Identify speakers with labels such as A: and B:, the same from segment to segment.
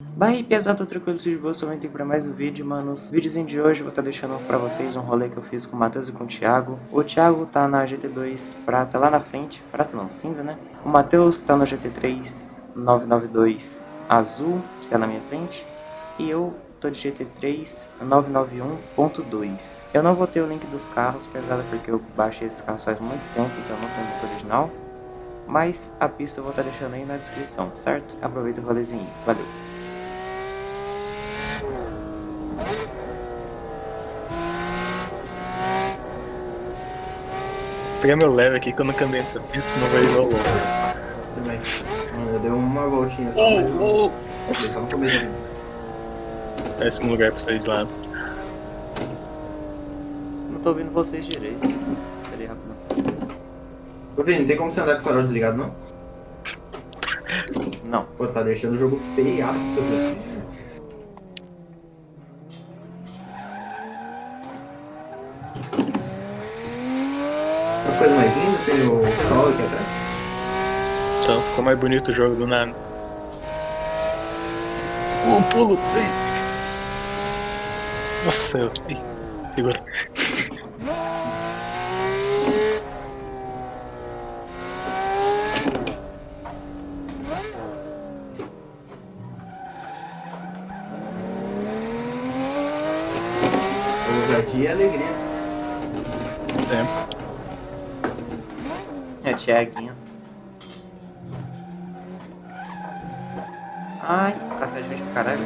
A: Bem, pesado, tranquilo, de boa, somente para mais um vídeo, manos. Vídeozinho de hoje, vou estar tá deixando para vocês um rolê que eu fiz com o Matheus e com o Thiago. O Thiago tá na GT2 prata lá na frente, prata não, cinza, né? O Matheus tá no GT3 992 azul, que tá na minha frente. E eu tô de GT3 991.2. Eu não vou ter o link dos carros, pesado, porque eu baixei esses carros faz muito tempo, então não tem muito original. Mas a pista eu vou estar tá deixando aí na descrição, certo? Aproveita o rolezinho. Valeu!
B: Pegar meu leve aqui quando eu cambiei essa pista, não vai ir ao longo.
C: Também. Eu dei uma voltinha só, mas eu só no começo.
B: Parece um lugar pra sair de lado.
A: Não tô ouvindo vocês direito. Peraí, rápido.
C: Ô Vini, não tem como você andar com o farol desligado, não?
A: Não.
C: Pô, tá deixando o jogo feiaço, velho. Uma o sol aqui atrás.
B: Então, ficou mais bonito o jogo do nada. O pulo! Ai. Nossa, eu... Ai. segura.
C: Ousadia e alegria.
B: Sempre.
A: É, Tiaguinho. Ai, cacete de gente caralho.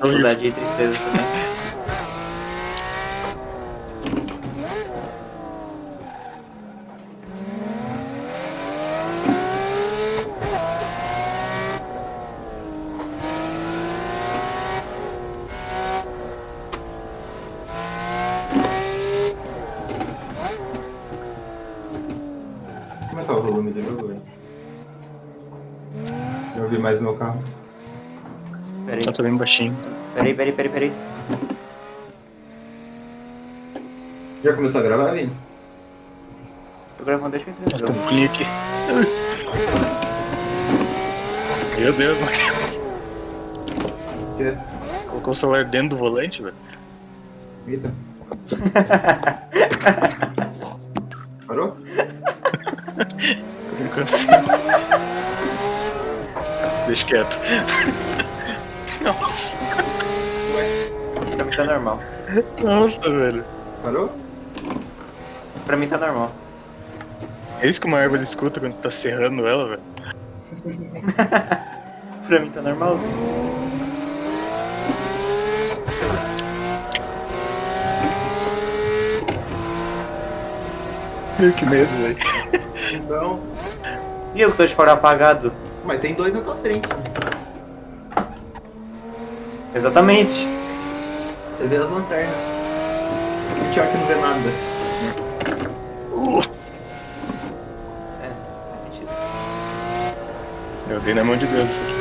A: Saudade e tristeza também.
C: Como é que tá o volume do jogo, velho? Já ouvi mais o meu carro.
A: Peraí,
B: Eu tô bem baixinho.
A: peraí, peraí, peraí, peraí.
C: Já começou a gravar, Vini?
A: Tô gravando, deixa eu entender.
B: Nossa, tem um aqui. Meu Deus, Matheus.
C: Que?
B: Colocou o celular dentro do volante, velho.
C: Eita. Parou?
B: Por enquanto sim. Deixa quieto. Nossa,
A: Pra mim tá normal.
B: nossa, velho.
C: Parou?
A: Pra mim tá normal.
B: É isso que uma árvore escuta quando você tá serrando ela, velho.
A: pra mim tá normal.
B: Meu, que medo, velho.
C: Então.
A: E eu que tô de fora apagado?
C: Mas tem dois na tua frente.
A: Exatamente.
C: Você vê as lanternas. O Thiago não vê nada.
A: É, faz sentido.
B: Eu dei na mão de Deus isso aqui.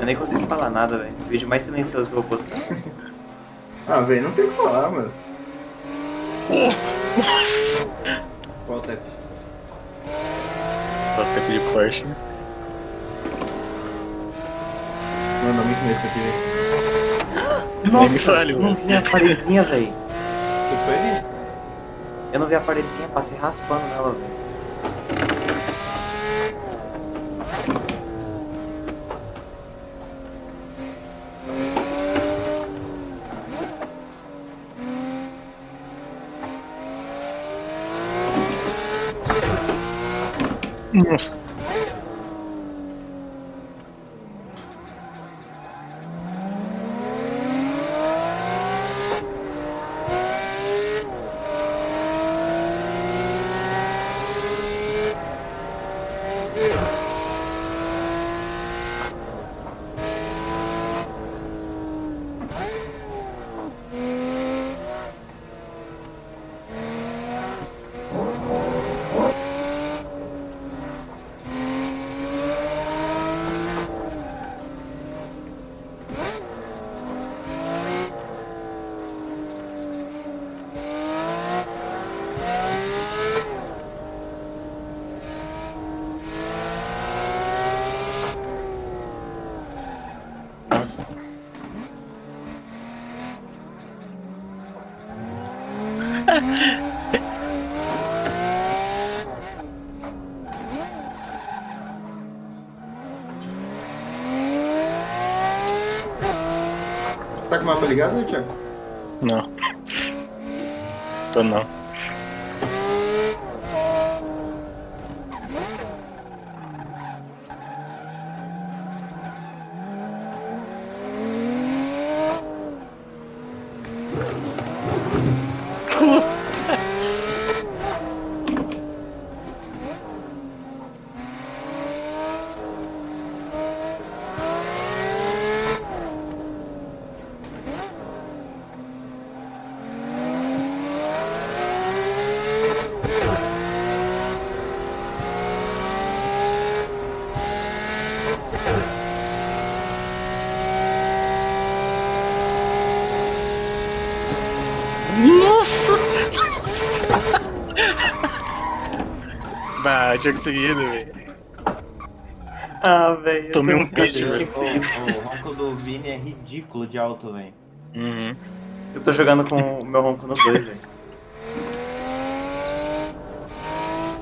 A: Eu nem consigo falar nada, velho. O vídeo mais silencioso que eu vou postar.
C: Ah, velho, não tem o que falar, mano. Qual tap?
B: Só tempo de Porsche.
C: Mano, muito medo isso aqui, velho.
B: Fale,
A: eu não vi a paredezinha, velho.
C: O que foi, Vini?
A: Eu não vi a paredezinha, passei raspando nela, velho.
B: Nossa.
C: Você tá com o mapa ligado, Thiago?
B: Não. Tô não. Nossa! Bah, tinha conseguido, velho.
A: Ah, velho. eu
B: Tomei um
A: eu
B: velho.
C: O ronco do Vini é ridículo de alto, velho.
B: Uhum.
A: Eu tô jogando com o meu ronco no 2, velho.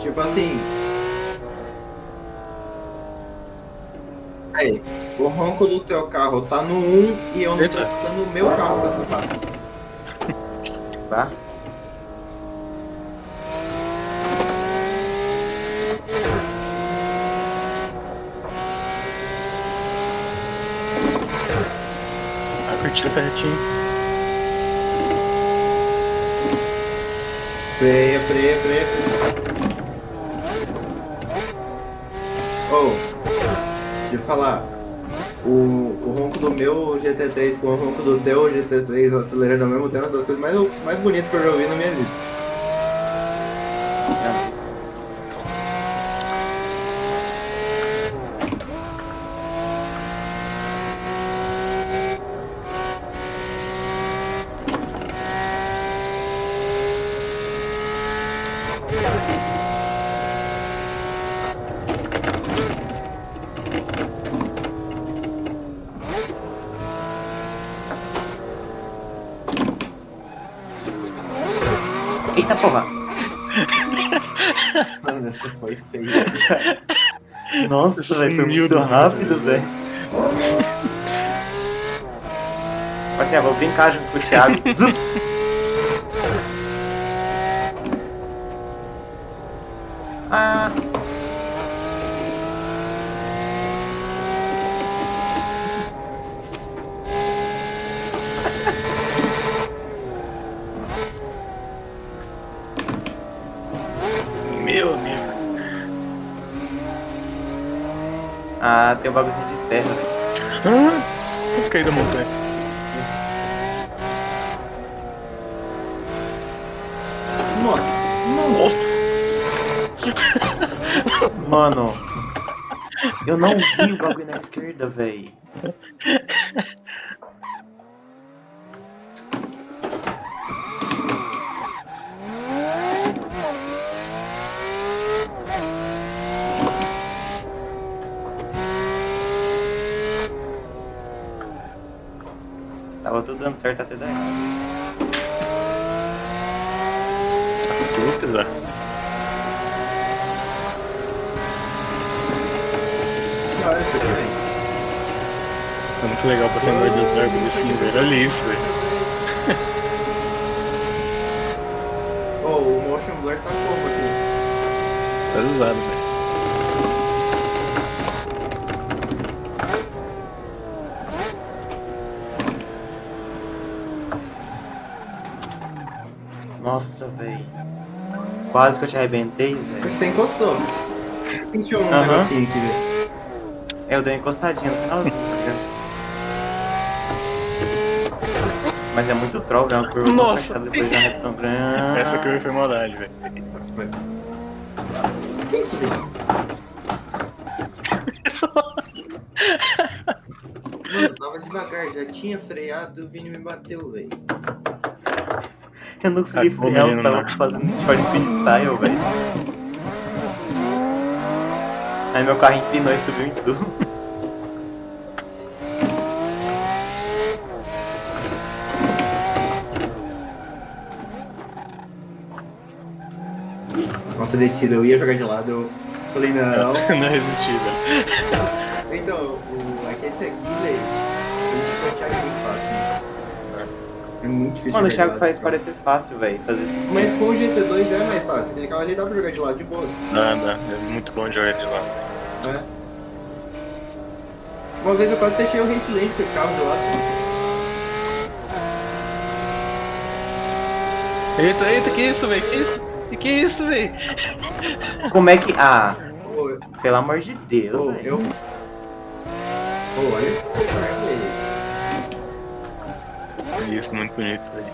C: Tipo assim. Aí, o ronco do teu carro tá no 1 e eu não tô escutando o meu carro pra essa parte.
A: Tá?
B: Curtiu certinho.
C: Freia, freia, freia. Oh, deixa eu falar. O, o ronco do meu GT3 com o ronco do teu GT3 acelerando ao mesmo tempo é uma das coisas mais, mais bonitas que eu já ouvi na minha vida.
A: Eita porra!
C: Mano, essa foi feia.
A: Nossa, velho, foi muito
B: do
A: rápido, velho. Mas assim, eu vou brincar junto com o Thiago. Zup! Ah!
B: Meu amigo.
A: Ah, tem um bagulho de terra, velho.
B: Ah, quase caí da montanha.
C: Nossa,
A: Mano, eu não vi o bagulho na esquerda, velho. Dando certo até daí.
B: Nossa, tu pisar.
C: olha isso aqui, velho.
B: É muito legal passar no meio dos árvores assim, velho. Olha isso, velho.
C: Oh, o motion blur tá como aqui?
B: Tá usado, velho.
A: Nossa, velho. Quase que eu te arrebentei, velho.
C: Você encostou. Sentiu um
A: Aham.
C: negocinho aqui, velho.
A: É, eu dei uma encostadinha no finalzinho, tá ligado? Mas é muito troll, é uma curva
B: Nossa.
A: grande.
B: Essa curva foi maldade, velho.
C: Que isso, velho? Mano, tava devagar, já tinha freado e o Vini me bateu, velho.
A: Eu não consegui
B: Ah,
A: frear, eu tava fazendo short speed style, velho. Aí meu carro empinou e subiu em tudo.
C: Nossa, descida, eu ia jogar de lado, eu falei, não.
B: Não resisti, velho.
C: Então, o, é que esse aqui, velho, o Thiago é muito fácil. É muito difícil.
A: Mano, o Thiago
C: lado,
A: faz parecer fácil, velho, fazer isso.
C: Mas com o GT2 é mais fácil. Aquele carro ali dá pra jogar de lado de boa.
B: Dá, dá. É muito bom jogar de lá.
C: né? Uma vez eu quase fechei o Race Lane com esse carro de lado.
B: Eita, eita, que isso, velho? Que isso? Que que isso, velho?
A: Como é que. Ah, pelo amor de Deus, velho.
C: eu. Pô, velho.
B: Isso, muito bonito, velho.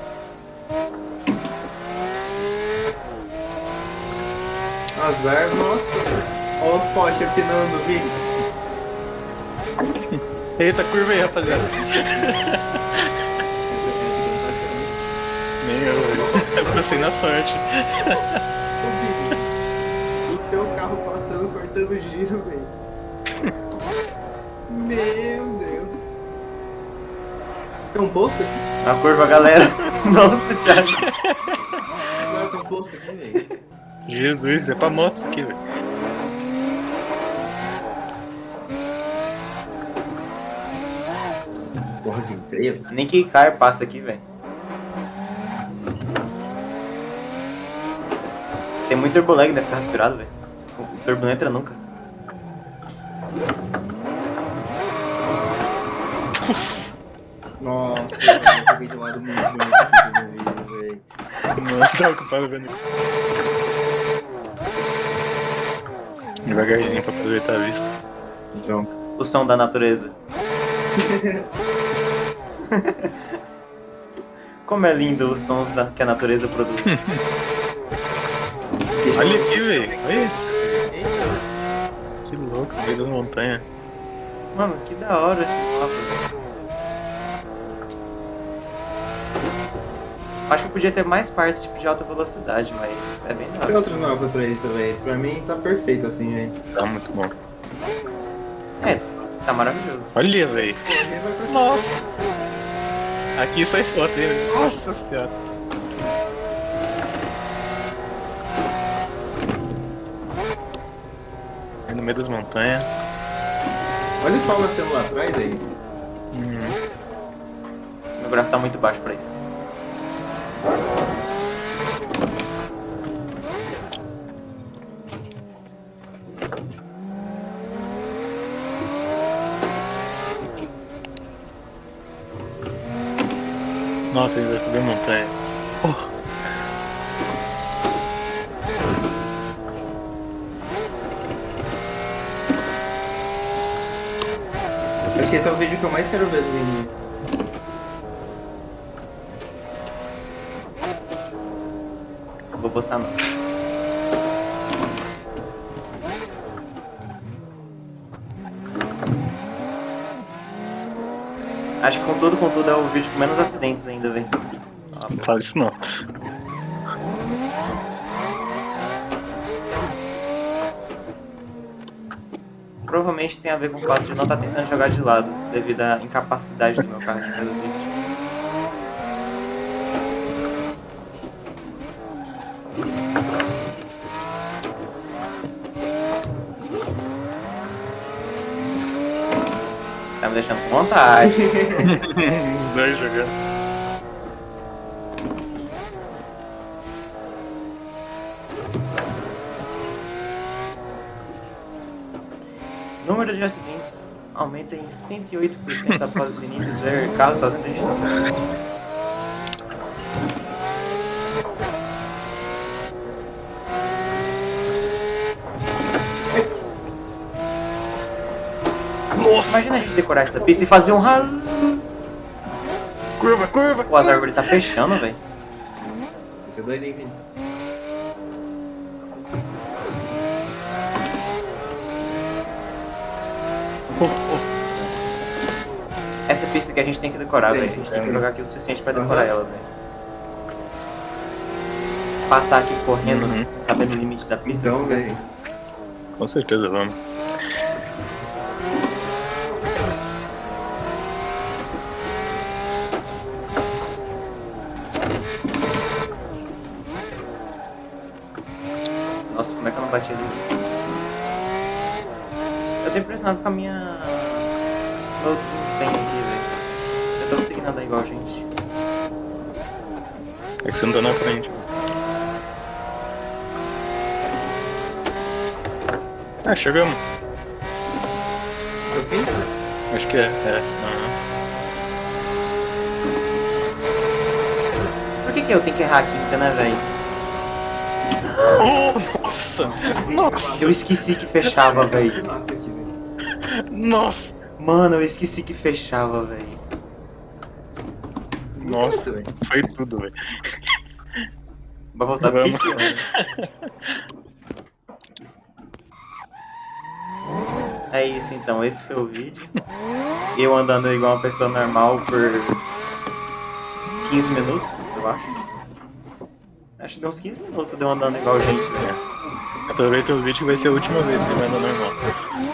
C: Azar, nossa. Olha os postes afinando, Vini.
B: Eita, curva aí, rapaziada. Nem eu. Eu passei na sorte.
C: Ô, Vini, O teu carro passando, cortando giro, velho. Meu Deus. Tem um posto aqui?
A: A curva, galera. Nossa, Thiago.
C: Não, tem um posto aqui, velho.
B: Jesus, é pra moto isso aqui, velho.
C: Porra, Vini, freia.
A: Nem que car passa aqui, velho. Tem muito turbolag nesse carro aspirado, velho. O turbo não entra nunca.
B: Nossa,
C: de lado muito bonito aqui no vídeo, velho.
B: não tava ocupado vendo. Devagarzinho pra aproveitar a vista.
C: Então.
A: O som da natureza. Como é lindo os sons da, que a natureza produz.
B: Olha aqui, velho. Olha.
C: Eita,
B: Que louco, no meio das montanhas.
A: Mano, que da hora esse mapa, velho. Acho que podia ter mais partes tipo, de alta velocidade, mas é bem da
C: tem
A: hora.
C: outros mapas pra isso, velho. Pra mim tá perfeito assim, velho.
B: Tá muito bom.
A: É, tá maravilhoso.
B: Olha, velho. Nossa. Aqui sai foto, hein? velho. Nossa senhora. Aí no meio das montanhas.
C: Olha o sol nascendo lá atrás aí.
B: Uhum.
A: Meu gráfico tá muito baixo pra isso.
B: Nossa, ele vai subir montanha.
C: Acho que esse é o vídeo que eu mais quero ver do Vini.
A: Postar não. Acho que com tudo, com tudo é o vídeo com menos acidentes ainda, velho.
B: Não fala isso não.
A: Provavelmente tem a ver com o fato de não estar tentando jogar de lado, devido à incapacidade do meu carro de fazer me deixando com vontade.
B: Os dois jogando.
A: Número de acidentes aumenta em 108% após Vinícius ver carros fazendo identificação. Imagina a gente decorar essa pista e fazer um ralo.
B: Curva, curva!
A: Pô, as árvores tá fechando, velho.
C: Esse é doido, hein, Vini?
B: Oh, oh.
A: Essa pista que a gente tem que decorar, velho. A gente tem que jogar aqui o suficiente pra decorar ela, velho. Passar aqui correndo,
B: Uhum.
A: sabendo o limite da pista.
C: Então, velho.
B: Com certeza vamos.
A: Nossa, impressionado com a minha. Meu desempenho aqui, velho. Eu tô conseguindo andar igual gente.
B: É que você não tá na frente. Ah, chegamos.
C: Eu fiz?
B: Acho que é. É. aham.
A: Por que, que eu tenho que errar a quinta, né, velho?
B: Oh, nossa! Nossa!
A: Eu esqueci que fechava, velho.
B: Nossa!
A: Mano, eu esqueci que fechava, velho.
B: Nossa,
C: velho.
B: foi tudo, velho.
A: Vai voltar
B: Vamos.
A: É isso então, esse foi o vídeo. Eu andando igual uma pessoa normal por 15 minutos, eu acho. Acho que deu uns 15 minutos de eu andando igual gente, velho.
B: Aproveita o vídeo que vai ser a última vez que vai andar normal.